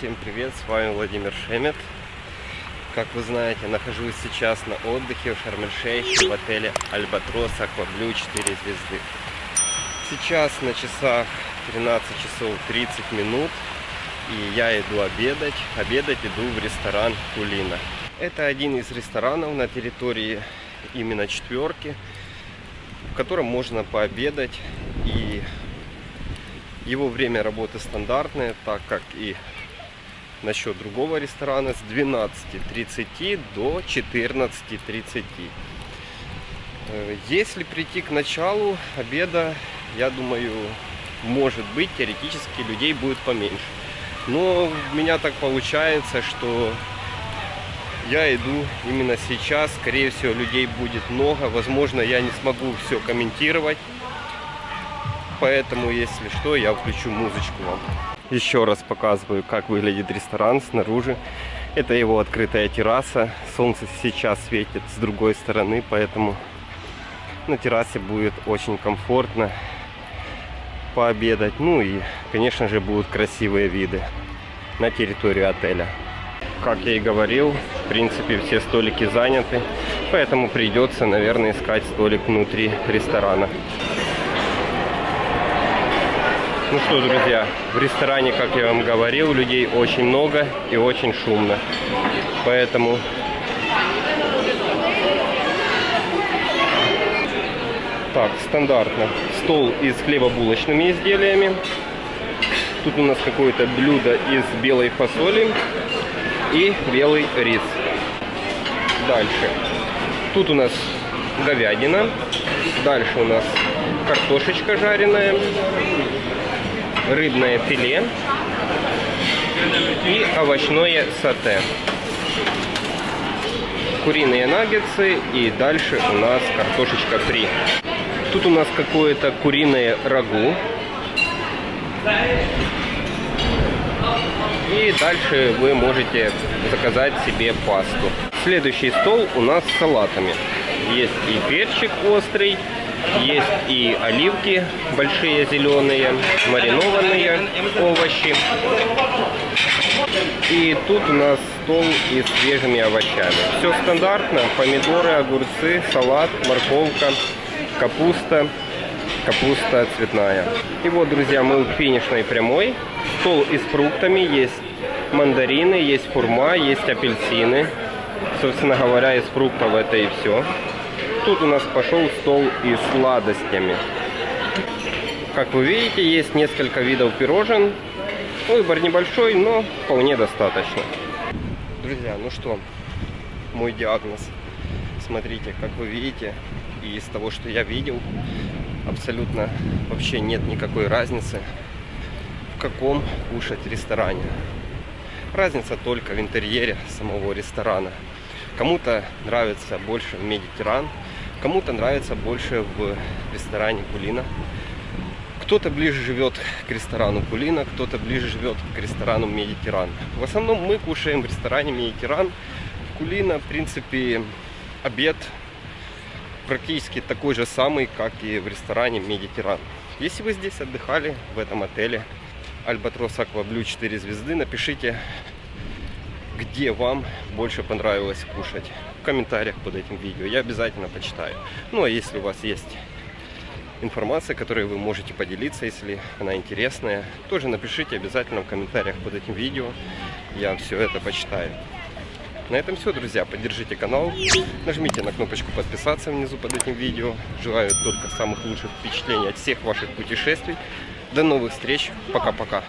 привет, с вами Владимир Шемет. Как вы знаете, нахожусь сейчас на отдыхе в Шарм-эль-Шейхе в отеле Альбатрос Акваблю 4 звезды. Сейчас на часах 13 часов 30 минут и я иду обедать. Обедать иду в ресторан Кулина. Это один из ресторанов на территории именно четверки, в котором можно пообедать и его время работы стандартное, так как и насчет другого ресторана с 12.30 до 14.30. Э, если прийти к началу обеда, я думаю, может быть, теоретически людей будет поменьше. Но у меня так получается, что я иду именно сейчас. Скорее всего, людей будет много. Возможно, я не смогу все комментировать поэтому, если что, я включу музычку вам. Еще раз показываю, как выглядит ресторан снаружи. Это его открытая терраса. Солнце сейчас светит с другой стороны, поэтому на террасе будет очень комфортно пообедать. Ну и, конечно же, будут красивые виды на территорию отеля. Как я и говорил, в принципе, все столики заняты, поэтому придется, наверное, искать столик внутри ресторана. Ну что, друзья, в ресторане, как я вам говорил, людей очень много и очень шумно. Поэтому Так, стандартно. Стол из хлебобулочными изделиями. Тут у нас какое-то блюдо из белой фасоли и белый рис. Дальше. Тут у нас говядина. Дальше у нас картошечка жареная рыбное филе и овощное сате. Куриные наггетсы и дальше у нас картошечка фри. Тут у нас какое-то куриное рагу. И дальше вы можете заказать себе пасту. Следующий стол у нас с салатами. Есть и перчик острый, есть и оливки большие зеленые, маринованные овощи. И тут у нас стол и свежими овощами. Все стандартно. Помидоры, огурцы, салат, морковка, капуста, капуста цветная. И вот, друзья, мы у финишной прямой. Стол и с фруктами. Есть мандарины, есть фурма, есть апельсины. Собственно говоря, из фруктов это и все тут у нас пошел стол и сладостями. Как вы видите, есть несколько видов пирожен. Выбор небольшой, но вполне достаточно. Друзья, ну что, мой диагноз. Смотрите, как вы видите, и из того, что я видел, абсолютно вообще нет никакой разницы, в каком кушать ресторане. Разница только в интерьере самого ресторана. Кому-то нравится больше Медитеран, Кому-то нравится больше в ресторане Кулина. Кто-то ближе живет к ресторану Кулина, кто-то ближе живет к ресторану Медитеран. В основном мы кушаем в ресторане Медитеран. Кулина, в принципе, обед практически такой же самый, как и в ресторане Медитеран. Если вы здесь отдыхали, в этом отеле Альбатрос Акваблю 4 звезды, напишите где вам больше понравилось кушать. В комментариях под этим видео. Я обязательно почитаю. Ну а если у вас есть информация, которой вы можете поделиться, если она интересная, тоже напишите обязательно в комментариях под этим видео. Я все это почитаю. На этом все, друзья. Поддержите канал, нажмите на кнопочку подписаться внизу под этим видео. Желаю только самых лучших впечатлений от всех ваших путешествий. До новых встреч. Пока-пока.